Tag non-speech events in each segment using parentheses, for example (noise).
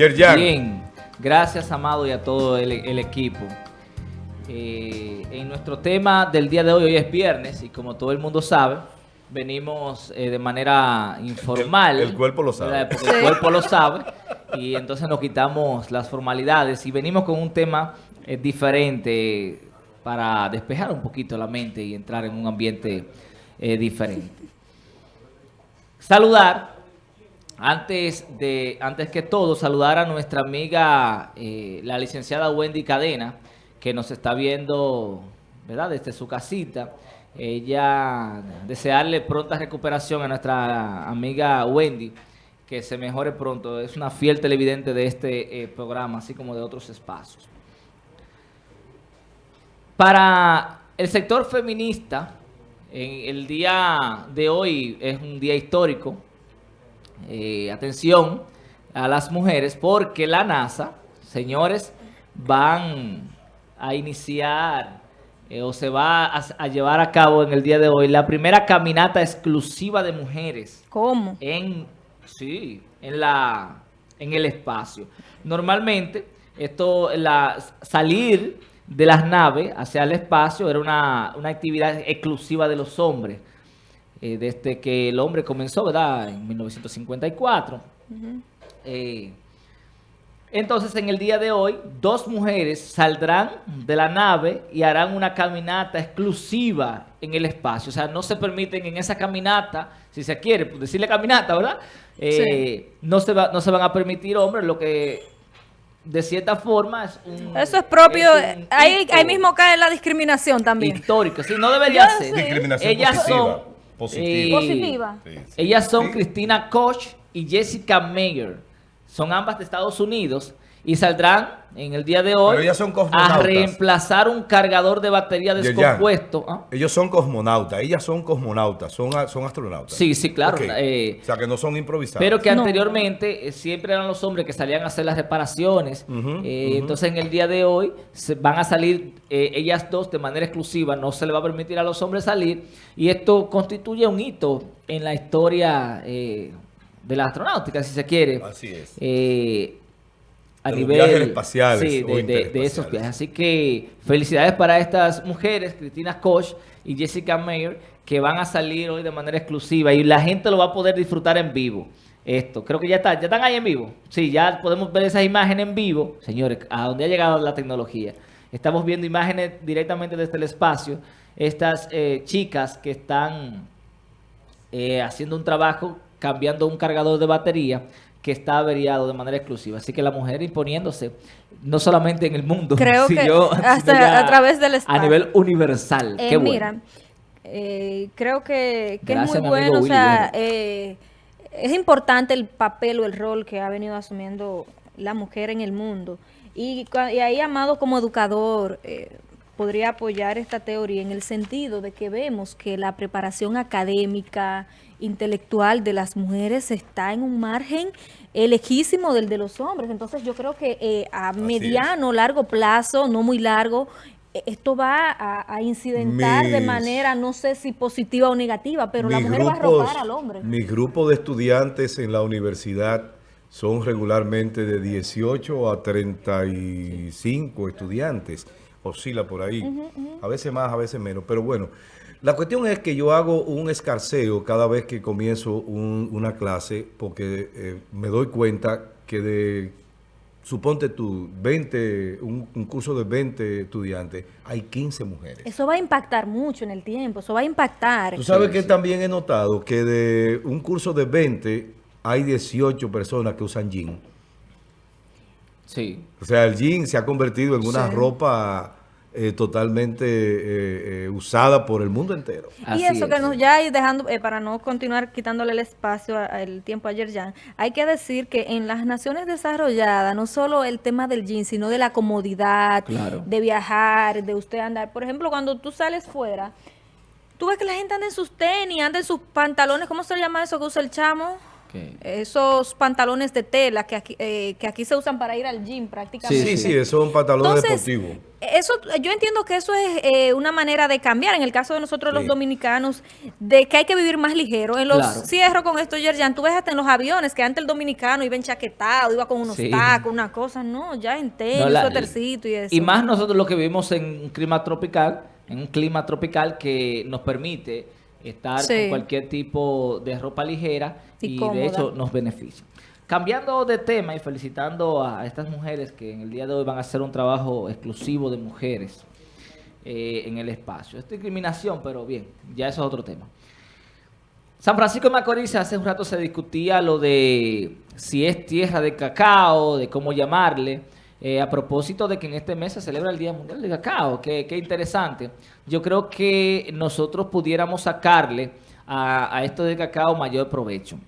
Yerjan. Bien, gracias Amado y a todo el, el equipo. Eh, en nuestro tema del día de hoy, hoy es viernes y como todo el mundo sabe, venimos eh, de manera informal. El- el cuerpo lo sabe. el cuerpo lo sabe y entonces nos quitamos las formalidades y venimos con un tema eh, diferente para despejar un poquito la mente y entrar en un ambiente eh, diferente. Saludar, antes de antes que todo, saludar a nuestra amiga, eh, la licenciada Wendy Cadena, que nos está viendo, ¿verdad?, desde su casita. Ella, desearle pronta recuperación a nuestra amiga Wendy, que se mejore pronto. Es una fiel televidente de este eh, programa, así como de otros espacios. Para el sector feminista, en el día de hoy es un día histórico. Eh, atención a las mujeres porque la NASA, señores, van a iniciar eh, o se va a, a llevar a cabo en el día de hoy la primera caminata exclusiva de mujeres ¿Cómo? en sí, en la en el espacio. Normalmente esto la salir de las naves hacia el espacio era una, una actividad exclusiva de los hombres. Eh, desde que el hombre comenzó, ¿verdad? En 1954. Eh, entonces, en el día de hoy, dos mujeres saldrán de la nave y harán una caminata exclusiva en el espacio. O sea, no se permiten en esa caminata, si se quiere pues, decirle caminata, ¿verdad? Eh, no, se va- no se van a permitir hombres, lo que de cierta forma es un... Eso es propio, es un ahí, mismo cae la discriminación también. Histórico, sí, no debería Yo ser. Ellas positiva. son... Positiva. Positiva. Sí, sí. Ellas son Sí. Cristina Koch y Jessica Mayer. Son ambas de Estados Unidos y saldrán en el día de hoy son a reemplazar un cargador de batería descompuesto. ¿ah? Ellos son cosmonautas, ellas son cosmonautas, son, son astronautas. Sí, sí, claro. Eh, o sea, que no son improvisados. pero que No. anteriormente eh, siempre eran los hombres que salían a hacer las reparaciones. Eh. Entonces en el día de hoy se van a salir eh, ellas dos de manera exclusiva. No se le va a permitir a los hombres salir. Y esto constituye un hito en la historia eh, de la astronáutica, si se quiere. Así es. Eh, a nivel viajes espaciales sí, de, de- de interespaciales. esos viajes. Así que felicidades para estas mujeres, Cristina Koch y Jessica Mayer, que van a salir hoy de manera exclusiva y la gente lo va a poder disfrutar en vivo. Esto, creo que ya está, ya están ahí en vivo. Sí, ya podemos ver esas imágenes en vivo. Señores, a dónde ha llegado la tecnología. Estamos viendo imágenes directamente desde el espacio. Estas eh, chicas que están eh, haciendo un trabajo, cambiando un cargador de batería que está averiado de manera exclusiva. Así que la mujer imponiéndose, no solamente en el mundo, Creo que sino- hasta sino ya a través del A espacio. nivel universal. Eh, Qué bueno. Mira, eh, creo que, que Gracias, es muy bueno, o sea, eh, es importante el papel o el rol que ha venido asumiendo la mujer en el mundo. Y, y ahí, Amado, como educador, eh, podría apoyar esta teoría en el sentido de que vemos que la preparación académica, intelectual de las mujeres está en un margen lejísimo del de los hombres. Entonces yo creo que eh, a es. mediano, largo plazo, no muy largo, eh, esto va a, a incidentar de manera, no sé si positiva o negativa, pero la mujer va a robar al hombre. Mi grupo de estudiantes en la universidad son regularmente de 18 a 35 estudiantes. Oscila por ahí. A veces más, a veces menos. Pero bueno, la cuestión es que yo hago un escarceo cada vez que comienzo un- una clase porque eh, me doy cuenta que de, suponte tú, 20, un, un curso de 20 estudiantes, hay 15 mujeres. Eso va a impactar mucho en el tiempo, eso va a impactar. Tú sabes Sí, que sí. también he notado que de un curso de 20 hay 18 personas que usan jean. Sí. O sea, el jean se ha convertido en una Sí. ropa eh, totalmente eh, eh, usada por el mundo entero. Así y eso que nos ya ir dejando, eh, para no continuar quitándole el espacio, a- a el tiempo ayer ya, hay que decir que en las naciones desarrolladas, no solo el tema del jean, sino de la comodidad, Claro. de viajar, de usted andar. Por ejemplo, cuando tú sales fuera, tú ves que la gente anda en sus tenis, anda en sus pantalones, ¿cómo se llama eso que usa el chamo? Esos pantalones de tela que aquí, eh, que aquí se usan para ir al gym prácticamente. Sí, sí, eso es un pantalón Entonces, deportivo. Eso, yo entiendo que eso es eh, una manera de cambiar, en el caso de nosotros los Sí. dominicanos, de que hay que vivir más ligero. En los Claro. cierro con esto, Yerjan, tú ves hasta en los aviones que antes el dominicano iba enchaquetado, iba con unos Sí. tacos, una cosa, no, ya en tenis, No, suétercito y eso. Y más nosotros lo que vivimos en un clima tropical, en un clima tropical que nos permite estar Sí. con cualquier tipo de ropa ligera Y de hecho nos beneficia. Cambiando de tema y felicitando a estas mujeres que en el día de hoy van a hacer un trabajo exclusivo de mujeres eh, en el espacio. Es discriminación, pero bien, ya eso es otro tema. San Francisco de Macorís hace un rato se discutía lo de si es tierra de cacao, de cómo llamarle, eh, a propósito de que en este mes se celebra el Día Mundial del Cacao. Qué, qué interesante. Yo creo que nosotros pudiéramos sacarle a, a esto del cacao mayor provecho.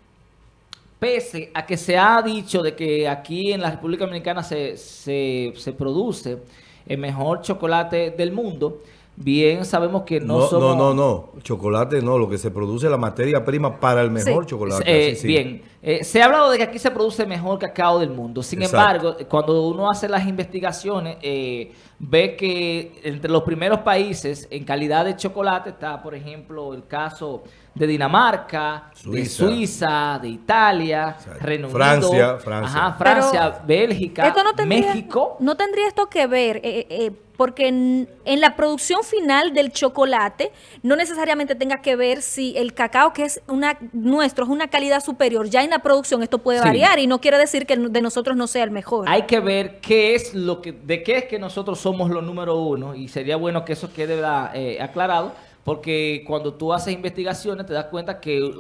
Pese a que se ha dicho de que aquí en la República Dominicana se, se, se produce el mejor chocolate del mundo, bien sabemos que no, No, somos... no, no, no. Chocolate no. Lo que se produce es la materia prima para el mejor Sí. chocolate. Eh, sí. Bien, Eh, se ha hablado de que aquí se produce mejor cacao del mundo. Sin Exacto. embargo, cuando uno hace las investigaciones, eh, ve que entre los primeros países en calidad de chocolate está, por ejemplo, el caso de Dinamarca, de Suiza. Suiza, de Italia, Exacto. Reino Francia, Unido, Francia. ajá, Francia, Pero Bélgica, Esto no tendría, México. No tendría esto que ver, eh, eh, porque en, en la producción final del chocolate no necesariamente tenga que ver si el cacao que es una nuestro es una calidad superior. Ya en la producción esto puede Sí. variar y no quiere decir que el de nosotros no sea el mejor. Hay que ver qué es lo que, de qué es que nosotros somos los número uno y sería bueno que eso quede ¿verdad? eh, aclarado porque cuando tú haces investigaciones te das cuenta que eh,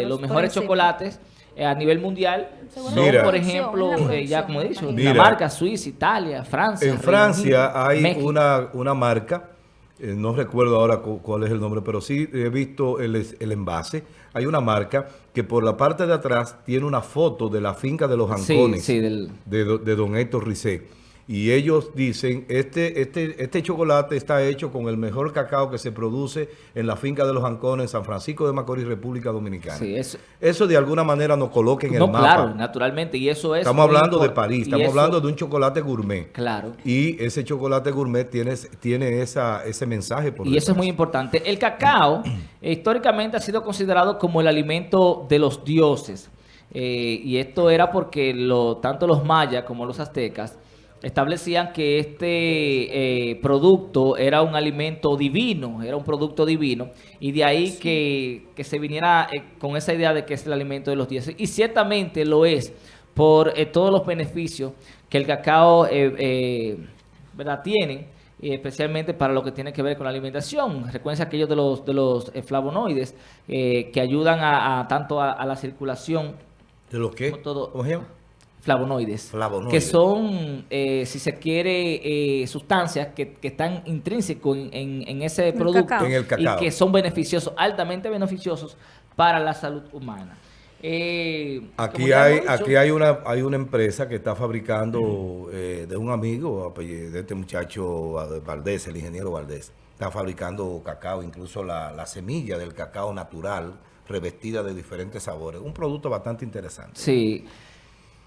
eh, los mejores encima. chocolates a nivel mundial son, Mira. por ejemplo, eh, ya como he dicho. Dinamarca, Suiza, Italia, Francia. En Francia Unido, hay México. una, una marca, eh, no recuerdo ahora cu- cuál es el nombre, pero sí he visto el, es- el envase. Hay una marca que por la parte de atrás tiene una foto de la finca de los Ancones sí, del- de, de don Héctor Ricé. Y ellos dicen, este, este, este chocolate está hecho con el mejor cacao que se produce en la finca de los Ancones en San Francisco de Macorís, República Dominicana. Sí, eso- Eso de alguna manera nos coloca en no, el mapa. claro, naturalmente, y eso es... Estamos hablando de París, estamos eso- hablando de un chocolate gourmet. Claro. Y ese chocolate gourmet tiene, tiene esa, ese mensaje por Y eso es muy importante. El cacao (clears throat) históricamente ha sido considerado como el alimento de los dioses. Eh, y esto era porque lo, tanto los mayas como los aztecas establecían que este eh, producto era un alimento divino, era un producto divino, y de ahí que, que se viniera eh, con esa idea de que es el alimento de los dioses. Y ciertamente lo es por eh, todos los beneficios que el cacao ¿verdad? tiene y especialmente para lo que tiene que ver con la alimentación. Recuerden aquellos de los, de los flavonoides que ayudan a, a tanto a, a la circulación, ¿De los qué? como todo-. Flavonoides, Flavonoides. que son, eh, si se quiere, eh, sustancias que, que están intrínsecos en, en- en ese El producto cacao. En el cacao. y que son beneficiosos, altamente beneficiosos para la salud humana. Eh, Aquí hay, dicho, aquí hay una, hay una empresa que está fabricando eh, de un amigo de este muchacho Valdés, el ingeniero Valdés. Está fabricando cacao, incluso la, la semilla del cacao natural, revestida de diferentes sabores. Un producto bastante interesante. Sí.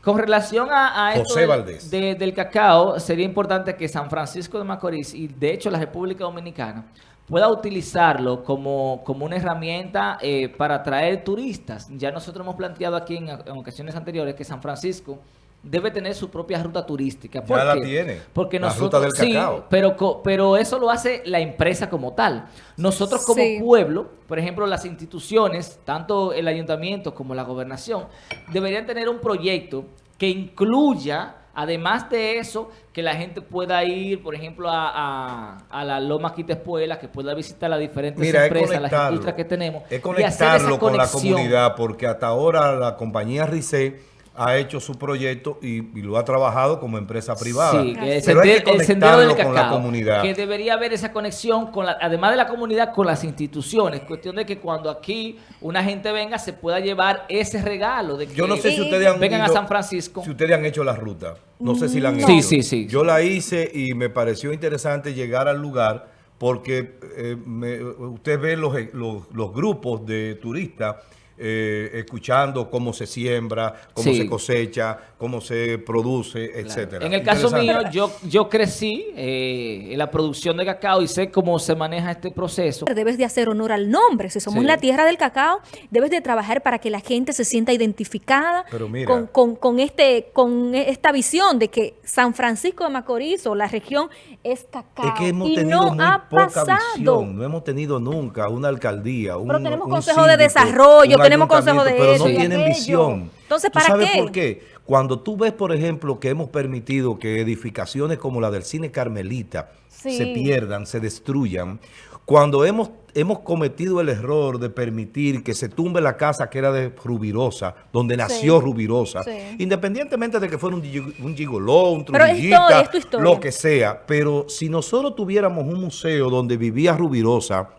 Con relación a, a esto del- Valdés. de- del cacao, sería importante que San Francisco de Macorís y de hecho la República Dominicana pueda utilizarlo como, como una herramienta eh, para atraer turistas. Ya nosotros hemos planteado aquí en, en ocasiones anteriores que San Francisco debe tener su propia ruta turística. Ya ¿Por la qué? tiene, Porque la nosotros, ruta del sí, cacao. pero, co- pero eso lo hace la empresa como tal. Nosotros como Sí. pueblo, por ejemplo, las instituciones, tanto el ayuntamiento como la gobernación, deberían tener un proyecto que incluya, además de eso, que la gente pueda ir, por ejemplo, a, a, a la Loma Quitespuela, que pueda visitar las diferentes Mira, empresas, las conectarlo, industrias que tenemos. es y hacer esa conectarlo con la comunidad, porque hasta ahora la compañía RICE ha hecho su proyecto y, y lo ha trabajado como empresa privada. Sí, que el, Pero hay que el sendero del conectarlo con la cacao, comunidad. que debería haber esa conexión, con la, además de la comunidad, con las instituciones. Cuestión de que cuando aquí una gente venga se pueda llevar ese regalo. De que Yo no sé si ustedes han vengan a San Francisco. Si ustedes han hecho la ruta. No sé si la han No. hecho. Sí, sí, sí. Yo la hice y me pareció interesante llegar al lugar porque eh, me- usted ve los, los, los grupos de turistas eh, escuchando cómo se siembra, cómo Sí. se cosecha, cómo se produce, etcétera. En el caso mío, yo, yo crecí eh, en la producción de cacao y sé cómo se maneja este proceso. Debes de hacer honor al nombre. Si somos Sí. la tierra del cacao, debes de trabajar para que la gente se sienta identificada Pero mira. con, con- con este, con esta visión de que San Francisco de Macorís o la región es cacao. Es que hemos y tenido no muy ha poca pasado. visión, no hemos tenido nunca una alcaldía, un Pero tenemos un consejo de desarrollo, tenemos consejo de pero eso no tienen visión. Entonces, ¿Tú ¿para sabes qué? por qué? Cuando tú ves, por ejemplo, que hemos permitido que edificaciones como la del cine Carmelita Sí. se pierdan, se destruyan, cuando hemos, hemos cometido el error de permitir que se tumbe la casa que era de Rubirosa, donde nació Rubirosa, Sí. independientemente de que fuera un, un gigoló, un historia. lo que sea, pero si nosotros tuviéramos un museo donde vivía Rubirosa,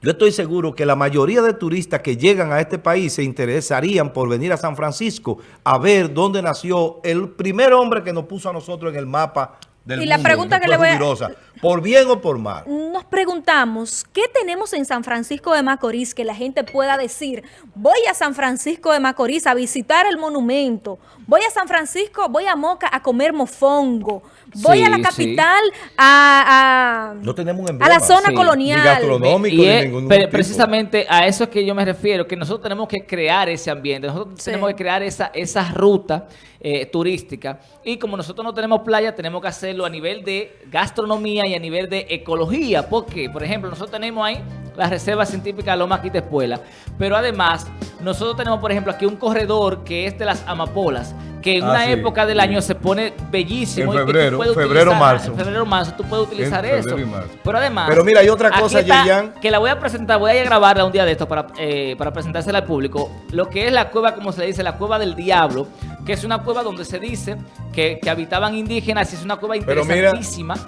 yo estoy seguro que la mayoría de turistas que llegan a este país se interesarían por venir a San Francisco a ver dónde nació el primer hombre que nos puso a nosotros en el mapa del Y la mundo, pregunta que le voy a- por bien o por mal. Nos preguntamos, ¿qué tenemos en San Francisco de Macorís que la gente pueda decir, voy a San Francisco de Macorís a visitar el monumento, voy a San Francisco, voy a Moca a comer mofongo, voy Sí, a la sí. capital a, a- No tenemos un a emblema. la zona Sí. colonial? Ni gastronómico, Y ni es ningún tipo. precisamente a eso es que yo me refiero, que nosotros tenemos que crear ese ambiente, nosotros Sí. tenemos que crear esa, esa ruta eh, turística y como nosotros no tenemos playa, tenemos que hacerlo a nivel de gastronomía y a nivel de ecología, porque, por ejemplo, nosotros tenemos ahí la Reserva Científica Loma Quitespuela, pero además nosotros tenemos, por ejemplo, aquí un corredor que es de las amapolas, que en Ah, una sí, época del sí. año se pone bellísimo. En y que tú febrero, puedes febrero, utilizar- marzo. En febrero, marzo, tú puedes utilizar eso. y. Pero además... Pero mira, hay otra cosa, está, Yeyan. que la voy a presentar, voy a grabarla un día de esto para, eh, para presentársela al público. Lo que es la cueva, como se le dice, la cueva del diablo, que es una cueva donde se dice que, que habitaban indígenas y es una cueva Pero mira,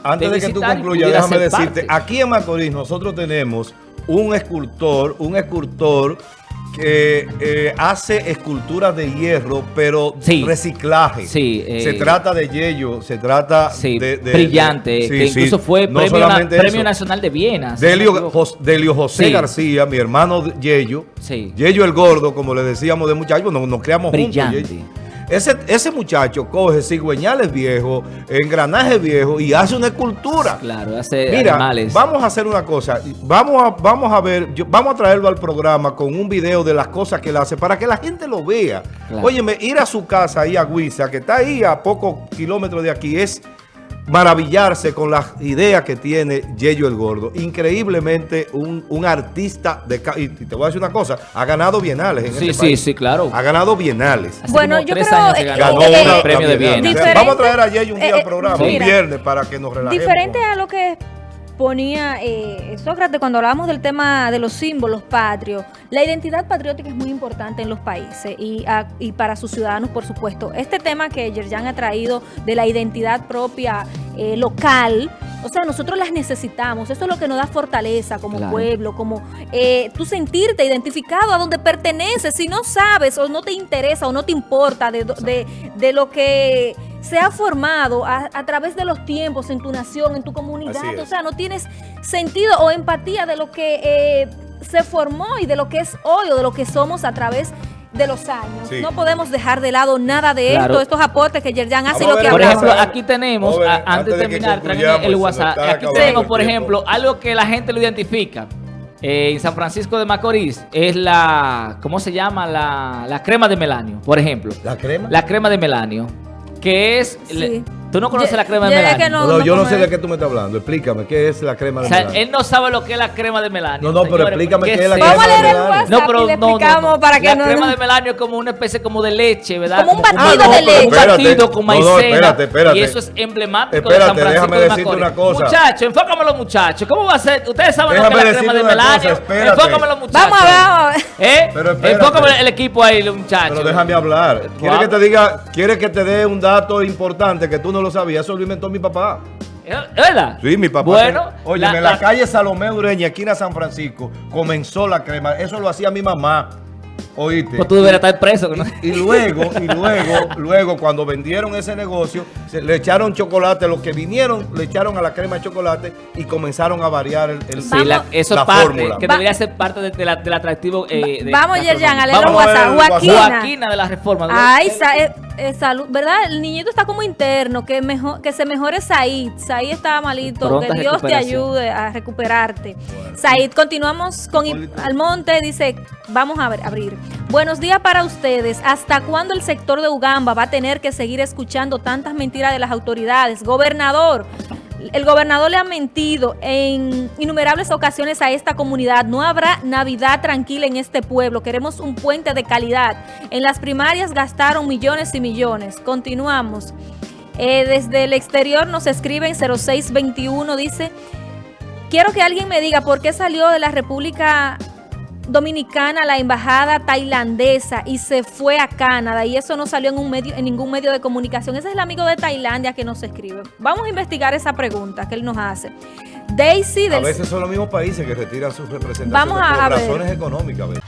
antes de, que tú y concluyas, déjame decirte, parte. aquí en Macorís nosotros tenemos un escultor, un escultor que eh, hace esculturas de hierro, pero Sí. reciclaje. Sí, eh, se trata de yello, se trata Sí, de, de- brillante, de- sí, que sí. incluso fue No premio, na- premio nacional de Viena. Delio, José. García, mi hermano Yello, Sí. Yello el gordo, como le decíamos de muchacho, nos, nos creamos Brillante. juntos. Yello. Ese, ese muchacho coge cigüeñales viejos, engranajes viejos y hace una escultura. Claro, hace Mira, animales. vamos a hacer una cosa. Vamos a, vamos a ver, yo- vamos a traerlo al programa con un video de las cosas que él hace para que la gente lo vea. Claro. Óyeme, ir a su casa ahí a Guisa, que está ahí a pocos kilómetros de aquí, es maravillarse con las ideas que tiene Yello el Gordo. Increíblemente un, un artista de... ca- Y te voy a decir una cosa, ha ganado bienales en Sí, este sí, país. sí, claro. Ha ganado bienales. Hace Bueno, yo creo, que eh, ganó, eh, una eh, el premio de Bienal. Viena. Diferente- Vamos a traer a Yello un día eh, al eh, programa, mira, un viernes, para que nos relajemos. Diferente a lo que ponía eh, Sócrates cuando hablábamos del tema de los símbolos patrios, la identidad patriótica es muy importante en los países y, a- y para sus ciudadanos, por supuesto. Este tema que Yerjan ha traído de la identidad propia eh, local, o sea, nosotros las necesitamos. Eso es lo que nos da fortaleza como Claro. pueblo, como eh, tú sentirte identificado a donde perteneces. Si no sabes o no te interesa o no te importa de, de, de lo que se ha formado a, a través de los tiempos en tu nación, en tu comunidad, o sea, no tienes sentido o empatía de lo que eh, se formó y de lo que es hoy o de lo que somos a través de los años. Sí. No podemos dejar de lado nada de Claro. esto, estos aportes que Yerjan hace y lo que Por ejemplo, aquí tenemos, Joven, a- antes antes de de terminar, el WhatsApp. Aquí tenemos, por ejemplo, algo que la gente lo identifica. Eh, en San Francisco de Macorís es la, ¿cómo se llama? La, la crema de melanio, por ejemplo. ¿La crema? La crema de melanio, que es... Sí. le- ¿Tú no conoces la crema de que No, no- no, yo no sé de qué tú me estás hablando. Explícame, ¿qué es la crema de O sea, melanio? él no sabe lo que es la crema de melanio. No, no, pero señores, explícame qué es la crema Vamos a de leer el melanio. WhatsApp No, pero y le no, no, explicamos no. para que la no... crema de melanio es como una especie como de leche, ¿verdad? Como un batido Ah, no, de leche. Un espérate. batido con No, no, maicena. espérate, espérate. Y eso es emblemático Espérate, de San Francisco déjame de decirte Macorís. una cosa. Muchachos, enfócame los muchachos. ¿Cómo va a ser? Ustedes saben Déjame lo que es la crema de decirte una melanio. cosa, espérate. enfócame los muchachos. Vamos a ver. ¿Eh? Enfócame el equipo ahí, los muchachos. Pero déjame hablar. ¿Quieres que te diga, quieres que te dé un dato importante que tú no lo sabías? Eso lo inventó mi papá. ¿Es verdad? Sí, mi papá. Bueno, Oye, en la, calle Salomé Ureña, esquina San Francisco, comenzó la crema. Eso lo hacía mi mamá. Oíste. Pues tú deberías estar preso. ¿no? Y, y luego, y luego, luego, cuando vendieron ese negocio, se- le echaron chocolate, los que vinieron le echaron a la crema de chocolate y comenzaron a variar el, el- Sí, la- eso la es parte, fórmula. que Va- debería ser parte de- de la- del atractivo. eh, de- Vamos, Yerjan, a leer los WhatsApp. Joaquina. Joaquina de la reforma. Ay, sa- eh, eh, salud, ¿verdad? El niñito está como interno, que mejor, que se mejore Said. Said está malito, Pronta que Dios te ayude a recuperarte. Said, continuamos con Almonte, dice, vamos a ver, abrir. Buenos días para ustedes. ¿Hasta cuándo el sector de Ugamba va a tener que seguir escuchando tantas mentiras de las autoridades? Gobernador, el gobernador le ha mentido en innumerables ocasiones a esta comunidad. No habrá Navidad tranquila en este pueblo. Queremos un puente de calidad. En las primarias gastaron millones y millones. Continuamos. Eh, desde el exterior nos escriben 0621, dice, quiero que alguien me diga por qué salió de la República Dominicana la embajada tailandesa y se fue a Canadá y eso no salió en un medio en ningún medio de comunicación. Ese es el amigo de Tailandia que nos escribe. Vamos a investigar esa pregunta que él nos hace. Daisy A del veces son los mismos países que retiran sus Vamos a- por a ver. razones económicas. a veces.